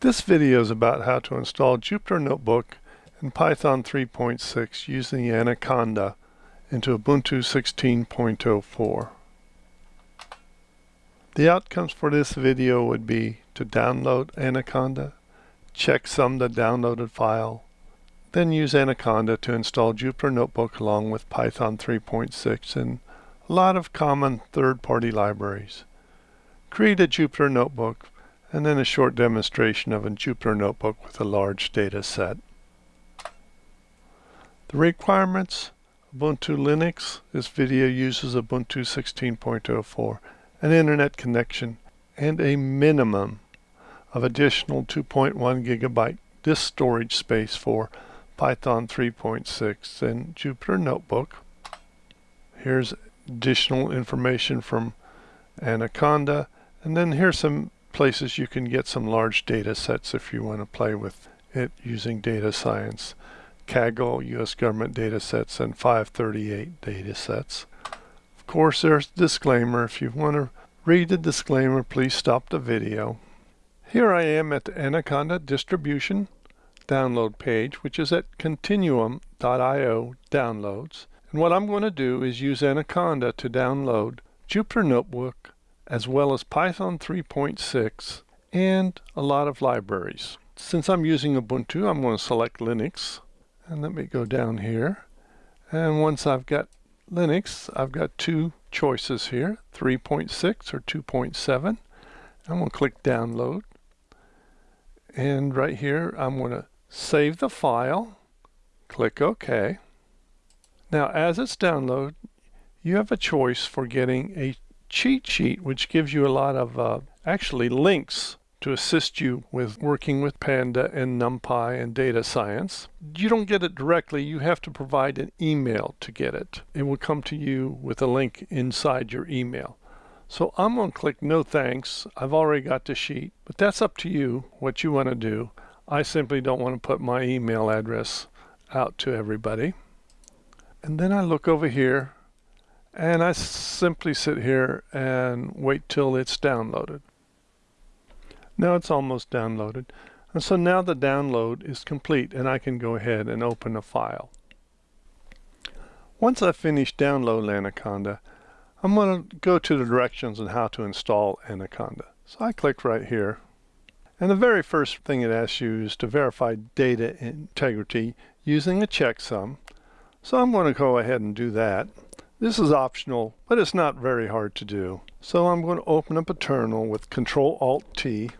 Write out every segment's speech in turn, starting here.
This video is about how to install Jupyter Notebook and Python 3.6 using Anaconda into Ubuntu 16.04. The outcomes for this video would be to download Anaconda, checksum the downloaded file, then use Anaconda to install Jupyter Notebook along with Python 3.6 and a lot of common third-party libraries. Create a Jupyter Notebook and then a short demonstration of a Jupyter Notebook with a large data set. The requirements Ubuntu Linux. This video uses Ubuntu 16.04, an internet connection, and a minimum of additional 2.1 gigabyte disk storage space for Python 3.6 and Jupyter Notebook. Here's additional information from Anaconda, and then here's some places you can get some large data sets if you want to play with it using data science. Kaggle, U.S. government data sets, and 538 data sets. Of course, there's a disclaimer. If you want to read the disclaimer, please stop the video. Here I am at the Anaconda distribution download page, which is at continuum.io downloads. And what I'm going to do is use Anaconda to download Jupyter Notebook as well as Python 3.6 and a lot of libraries. Since I'm using Ubuntu, I'm going to select Linux. And let me go down here. And once I've got Linux, I've got two choices here, 3.6 or 2.7. I'm going to click download. And right here, I'm going to save the file, click OK. Now, as it's download, you have a choice for getting a cheat sheet, which gives you a lot of uh, actually links to assist you with working with Panda and NumPy and data science. You don't get it directly, you have to provide an email to get it. It will come to you with a link inside your email. So I'm going to click no thanks. I've already got the sheet, but that's up to you what you want to do. I simply don't want to put my email address out to everybody. And then I look over here and I simply sit here and wait till it's downloaded. Now it's almost downloaded. And so now the download is complete and I can go ahead and open a file. Once I've finished download Anaconda, I'm going to go to the directions on how to install Anaconda. So I click right here. And the very first thing it asks you is to verify data integrity using a checksum. So I'm going to go ahead and do that. This is optional, but it's not very hard to do. So I'm going to open up a terminal with Control Alt T.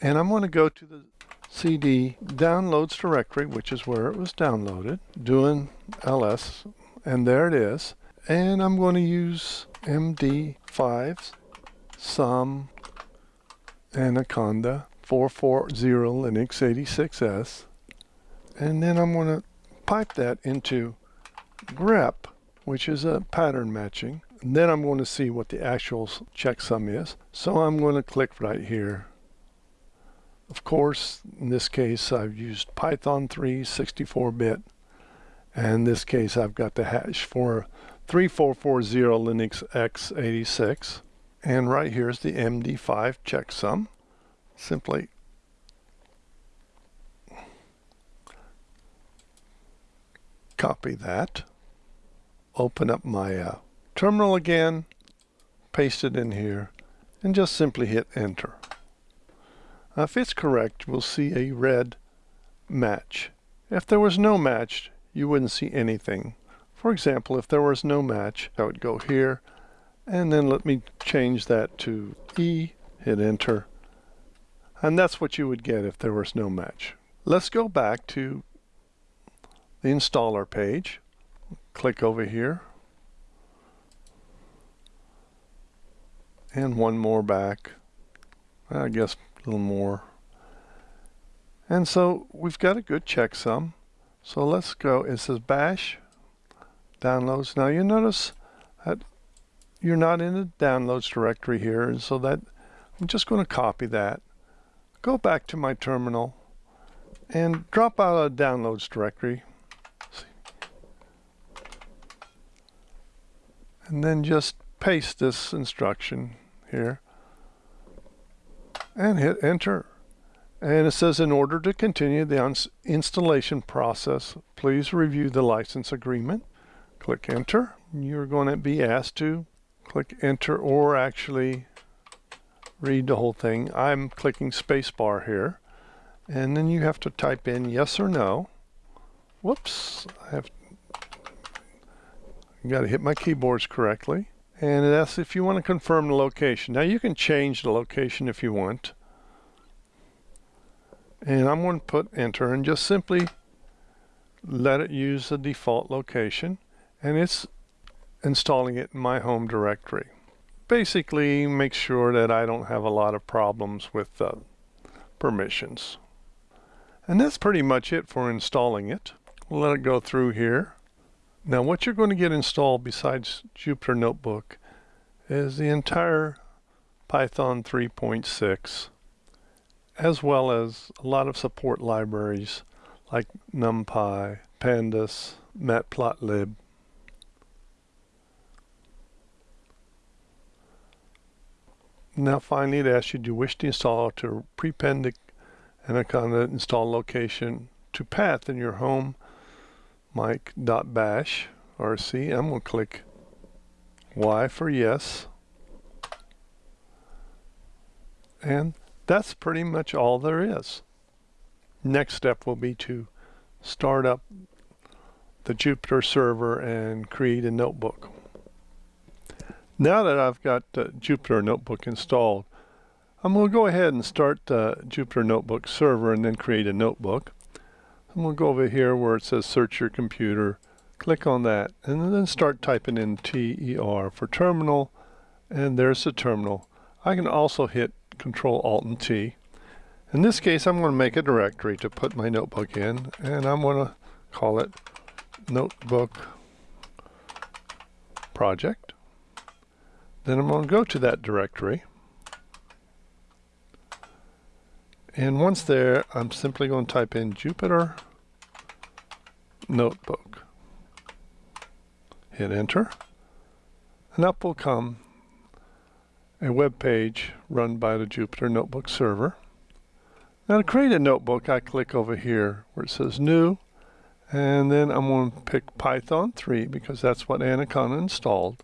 And I'm going to go to the CD downloads directory, which is where it was downloaded, doing ls, and there it is. And I'm going to use MD5 sum Anaconda 440 Linux 86S. And then I'm going to pipe that into grep, which is a pattern matching. And then I'm going to see what the actual checksum is. So I'm going to click right here. Of course, in this case, I've used Python 3 64-bit. And in this case, I've got the hash for 3440 Linux x86. And right here is the MD5 checksum. Simply copy that open up my uh, terminal again, paste it in here, and just simply hit enter. Now, if it's correct, we'll see a red match. If there was no match, you wouldn't see anything. For example, if there was no match, I would go here, and then let me change that to E, hit enter, and that's what you would get if there was no match. Let's go back to the installer page. Click over here. And one more back. I guess a little more. And so we've got a good checksum. So let's go. It says bash downloads. Now you notice that you're not in the downloads directory here and so that I'm just going to copy that. Go back to my terminal and drop out a downloads directory and then just paste this instruction here and hit enter. And it says in order to continue the installation process, please review the license agreement. Click enter. You're going to be asked to click enter or actually read the whole thing. I'm clicking spacebar here. And then you have to type in yes or no. Whoops, I have got to hit my keyboards correctly. And it asks if you want to confirm the location. Now you can change the location if you want. And I'm going to put enter and just simply let it use the default location. And it's installing it in my home directory. Basically make sure that I don't have a lot of problems with uh, permissions. And that's pretty much it for installing it. We'll let it go through here. Now what you're going to get installed besides Jupyter Notebook is the entire Python 3.6 as well as a lot of support libraries like NumPy, Pandas, Matplotlib. Now finally it asks you, do you wish to install to prepend the Anaconda install location to path in your home mic.bash rc. I'm going to click Y for yes. And that's pretty much all there is. Next step will be to start up the Jupyter server and create a notebook. Now that I've got uh, Jupyter Notebook installed, I'm going to go ahead and start the Jupyter Notebook server and then create a notebook. Going to go over here where it says search your computer, click on that, and then start typing in TER for terminal, and there's the terminal. I can also hit Control Alt and T. In this case, I'm going to make a directory to put my notebook in, and I'm going to call it Notebook Project. Then I'm going to go to that directory. And once there, I'm simply going to type in Jupyter Notebook. Hit enter. And up will come a web page run by the Jupyter Notebook server. Now to create a notebook, I click over here where it says New, and then I'm going to pick Python 3 because that's what Anaconda installed.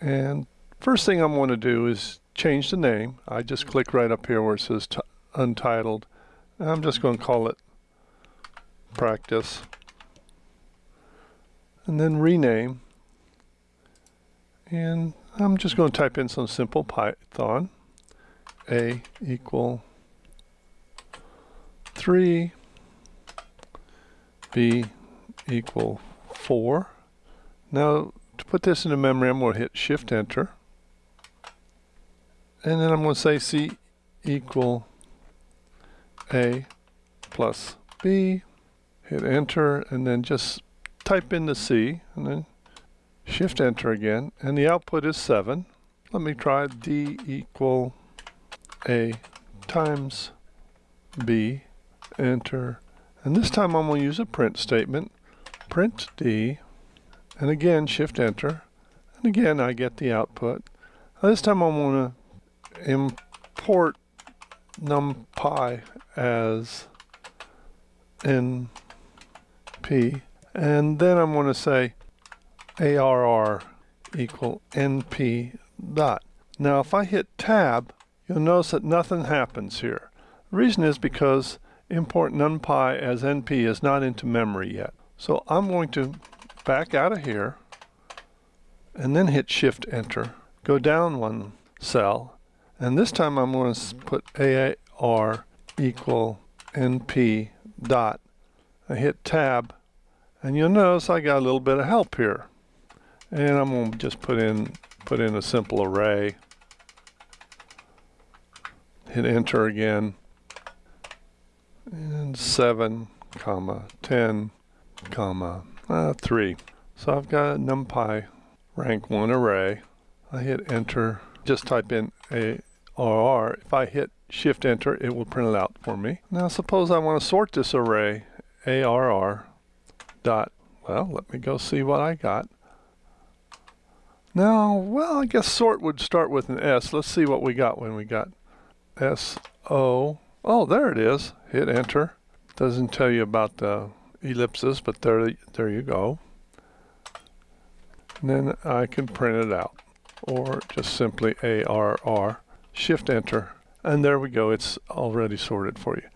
And first thing I'm going to do is change the name. I just click right up here where it says Untitled. I'm just going to call it Practice. And then rename. And I'm just going to type in some simple Python. A equal 3. B equal 4. Now, to put this into memory, I'm going to hit Shift Enter and then I'm going to say C equal A plus B, hit enter, and then just type in the C, and then shift enter again, and the output is 7. Let me try D equal A times B, enter, and this time I'm going to use a print statement, print D, and again shift enter, and again I get the output. This time I'm going to import numpy as np and then I'm going to say arr equal np dot. Now if I hit tab you'll notice that nothing happens here. The reason is because import numpy as np is not into memory yet. So I'm going to back out of here and then hit shift enter go down one cell and this time I'm going to put AR equal NP dot. I hit tab and you'll notice I got a little bit of help here. And I'm going to just put in put in a simple array. Hit enter again. And 7 comma 10 comma uh, 3. So I've got a NumPy rank 1 array. I hit enter. Just type in a or if I hit shift enter it will print it out for me. Now suppose I want to sort this array ARR dot well let me go see what I got. Now, well, I guess sort would start with an S. Let's see what we got when we got S O. Oh, there it is. Hit enter. Doesn't tell you about the ellipses, but there, there you go. And then I can print it out or just simply ARR. Shift enter. And there we go. It's already sorted for you.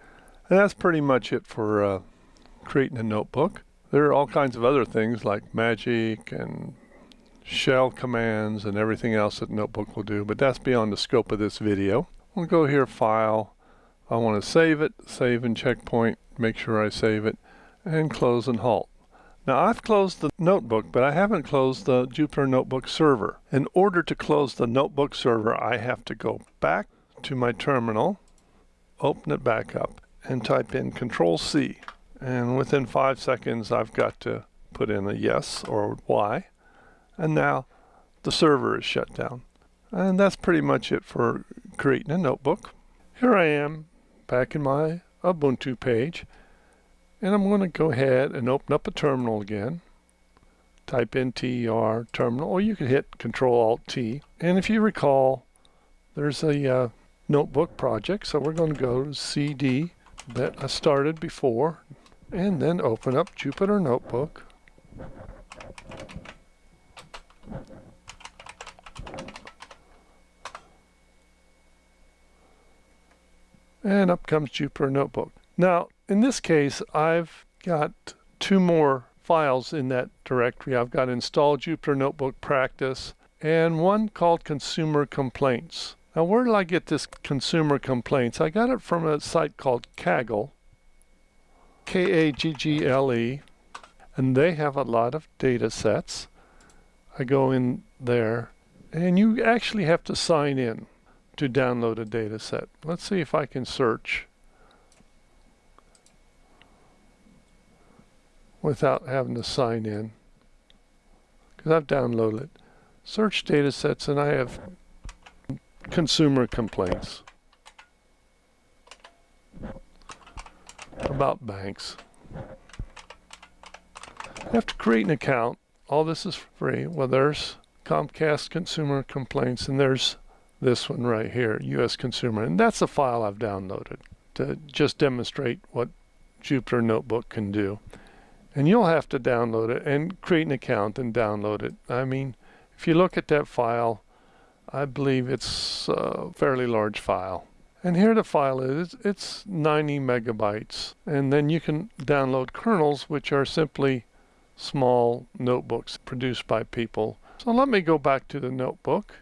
And that's pretty much it for uh, creating a notebook. There are all kinds of other things like magic and shell commands and everything else that Notebook will do, but that's beyond the scope of this video. We'll go here, File. I want to save it, save and checkpoint, make sure I save it, and close and halt. Now I've closed the notebook, but I haven't closed the Jupyter Notebook server. In order to close the notebook server, I have to go back to my terminal, open it back up, and type in Control C. And within five seconds, I've got to put in a yes or Y. And now the server is shut down. And that's pretty much it for creating a notebook. Here I am back in my Ubuntu page. And I'm going to go ahead and open up a terminal again. Type in TER terminal, or you can hit Control Alt T. And if you recall, there's a uh, notebook project. So we're going to go to CD that I started before and then open up Jupyter Notebook. And up comes Jupyter Notebook. Now, in this case, I've got two more files in that directory. I've got install Jupyter Notebook Practice and one called Consumer Complaints. Now, where did I get this Consumer Complaints? I got it from a site called Kaggle, K-A-G-G-L-E, and they have a lot of data sets. I go in there, and you actually have to sign in to download a data set. Let's see if I can search without having to sign in because I've downloaded. Search data sets and I have consumer complaints about banks. You have to create an account. All this is free. Well, there's Comcast consumer complaints and there's this one right here, US consumer. And that's a file I've downloaded to just demonstrate what Jupyter Notebook can do. And you'll have to download it and create an account and download it. I mean, if you look at that file, I believe it's a fairly large file. And here the file is, it's 90 megabytes. And then you can download kernels, which are simply small notebooks produced by people. So let me go back to the notebook.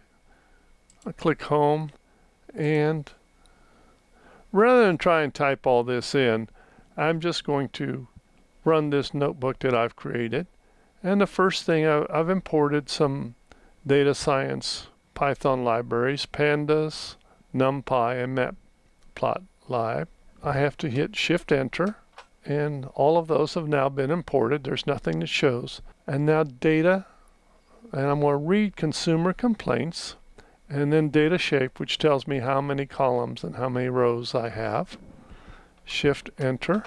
I click home and rather than try and type all this in, I'm just going to run this notebook that I've created. And the first thing I've imported some data science Python libraries, pandas, numpy, and matplotlib. I have to hit shift enter and all of those have now been imported. There's nothing that shows. And now data, and I'm going to read consumer complaints and then data shape, which tells me how many columns and how many rows I have. Shift enter.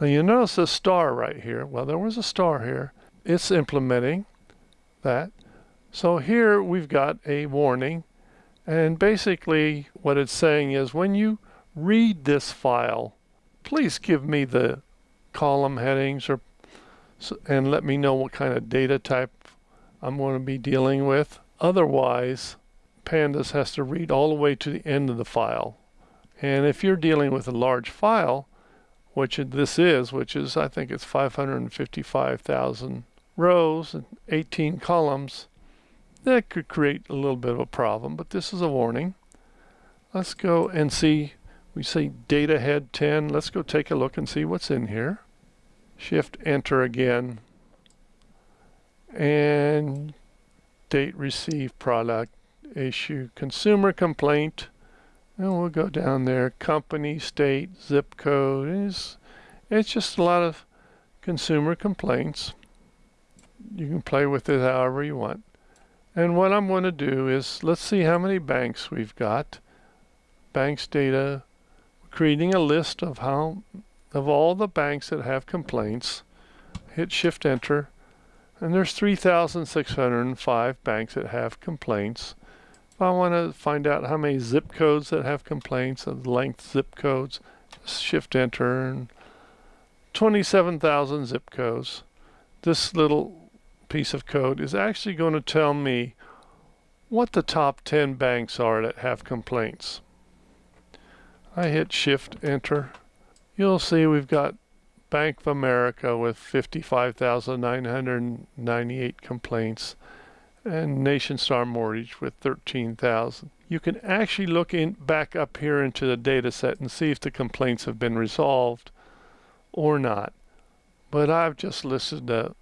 Now you notice a star right here. Well, there was a star here. It's implementing that. So here we've got a warning. And basically what it's saying is when you read this file, please give me the column headings or and let me know what kind of data type I'm going to be dealing with. Otherwise, Pandas has to read all the way to the end of the file. And if you're dealing with a large file, which this is, which is, I think it's 555,000 rows and 18 columns, that could create a little bit of a problem, but this is a warning. Let's go and see, we say data head 10. Let's go take a look and see what's in here. Shift enter again. And date received product issue consumer complaint and we'll go down there, company, state, zip code. It's, it's just a lot of consumer complaints. You can play with it however you want. And what I'm going to do is, let's see how many banks we've got. Banks data, creating a list of how, of all the banks that have complaints. Hit Shift Enter. And there's 3,605 banks that have complaints. If I want to find out how many zip codes that have complaints, of length zip codes, shift enter and 27,000 zip codes. This little piece of code is actually going to tell me what the top 10 banks are that have complaints. I hit shift enter. You'll see we've got Bank of America with 55,998 complaints and Nationstar Mortgage with 13,000. You can actually look in back up here into the data set and see if the complaints have been resolved or not. But I've just listed the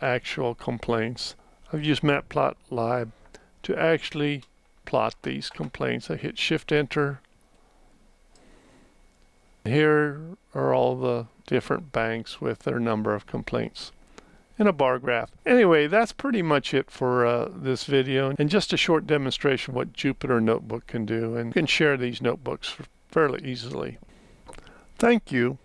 actual complaints. I've used Matplotlib to actually plot these complaints. I hit shift enter. Here are all the different banks with their number of complaints in a bar graph. Anyway, that's pretty much it for uh, this video and just a short demonstration of what Jupyter Notebook can do and you can share these notebooks fairly easily. Thank you.